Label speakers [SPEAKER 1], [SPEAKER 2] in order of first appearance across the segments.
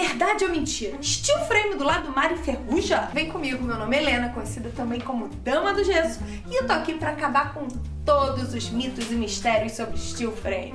[SPEAKER 1] Verdade ou mentira? Steel frame do lado do mar enferruja? Vem comigo, meu nome é Helena, conhecida também como Dama do Gesso, e eu tô aqui pra acabar com todos os mitos e mistérios sobre steel frame.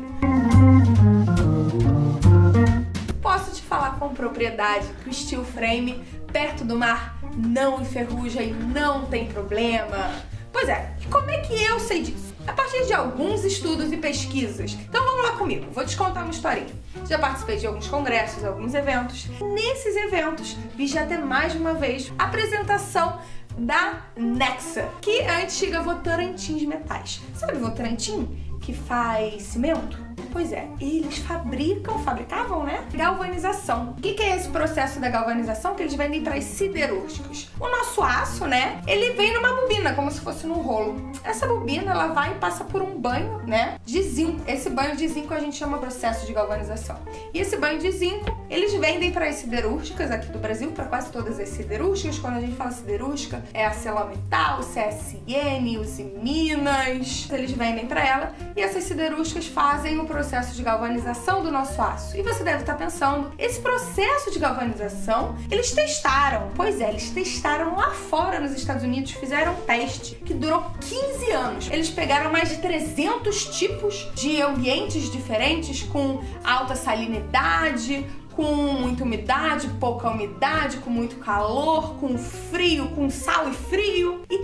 [SPEAKER 1] Posso te falar com propriedade que o steel frame perto do mar não enferruja e não tem problema. Pois é, e como é que eu sei disso? A partir de alguns estudos e pesquisas. Então vamos lá comigo, vou te contar uma historinha. Já participei de alguns congressos, alguns eventos. Nesses eventos, vi já até mais uma vez a apresentação da Nexa, que é a antiga Votorantim de metais. Sabe Votorantim? Que faz cimento? Pois é, eles fabricam, fabricavam, né? Galvanização. O que, que é esse processo da galvanização? Que eles vendem para as siderúrgicas. O nosso aço, né? Ele vem numa bobina, como se fosse num rolo. Essa bobina, ela vai e passa por um banho, né? De zinco. Esse banho de zinco a gente chama processo de galvanização. E esse banho de zinco, eles vendem para as siderúrgicas aqui do Brasil, para quase todas as siderúrgicas. Quando a gente fala siderúrgica, é a Celometal, o CSN, os Minas. Eles vendem para ela e essas siderúrgicas fazem o processo de galvanização do nosso aço. E você deve estar pensando, esse processo de galvanização, eles testaram. Pois é, eles testaram lá fora nos Estados Unidos, fizeram um teste que durou 15 anos. Eles pegaram mais de 300 tipos de ambientes diferentes com alta salinidade, com muita umidade, pouca umidade, com muito calor, com frio, com sal e frio. E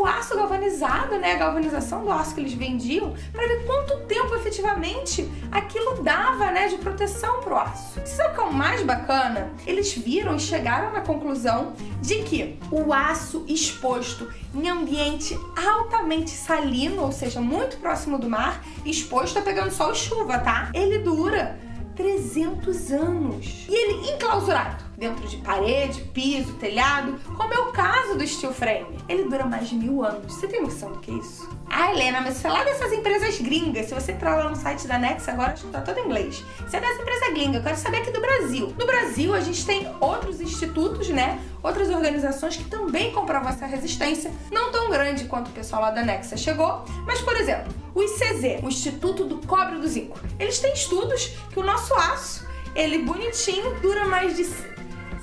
[SPEAKER 1] o aço galvanizado, né, a galvanização do aço que eles vendiam, para ver quanto tempo efetivamente aquilo dava, né, de proteção pro aço. O que é o mais bacana? Eles viram e chegaram na conclusão de que o aço exposto em ambiente altamente salino, ou seja, muito próximo do mar, exposto a pegando sol e chuva, tá? Ele dura 300 anos. E ele enclausurado, dentro de parede, piso, telhado, como é o caso do steel frame. Ele dura mais de mil anos. Você tem noção do que é isso? Ah, Helena, mas você é lá dessas empresas gringas. Se você entrar lá no site da Nex agora, acho que tá todo em inglês. Você é dessa empresa gringa, eu quero saber aqui do Brasil. No Brasil, a gente tem outros institutos, né? Outras organizações que também comprovam essa resistência, não tão grande quanto o pessoal lá da Nexa chegou, mas, por exemplo, o ICZ, o Instituto do Cobre do Zinco, eles têm estudos que o nosso aço, ele bonitinho, dura mais de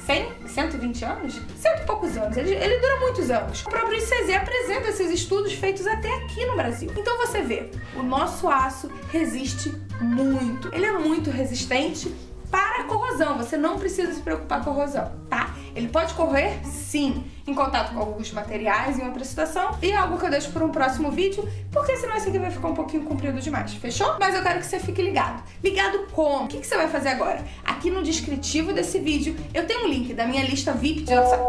[SPEAKER 1] 100, 120 anos? Cento e poucos anos. Ele, ele dura muitos anos. O próprio ICZ apresenta esses estudos feitos até aqui no Brasil. Então você vê, o nosso aço resiste muito. Ele é muito resistente para a corrosão. Você não precisa se preocupar com a corrosão, tá? Ele pode correr, sim, em contato com alguns materiais em outra situação e é algo que eu deixo para um próximo vídeo, porque senão esse aqui vai ficar um pouquinho comprido demais, fechou? Mas eu quero que você fique ligado. Ligado como? O que, você vai fazer agora? Aqui no descritivo desse vídeo eu tenho um link da minha lista VIP de WhatsApp.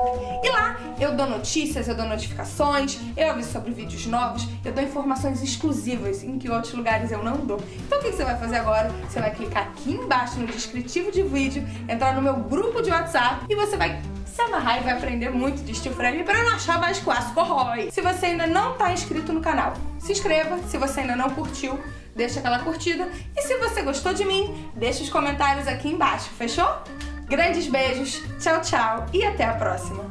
[SPEAKER 1] E lá eu dou notícias, eu dou notificações, eu aviso sobre vídeos novos, eu dou informações exclusivas em que outros lugares eu não dou. Então o que você vai fazer agora? Você vai clicar aqui embaixo no descritivo de vídeo, entrar no meu grupo de WhatsApp e você vai se amarrar e vai aprender muito de steel frame para não achar mais que o aço corrói. Se você ainda não está inscrito no canal, se inscreva. Se você ainda não curtiu, deixa aquela curtida. E se você gostou de mim, deixa os comentários aqui embaixo, fechou? Grandes beijos, tchau, tchau e até a próxima!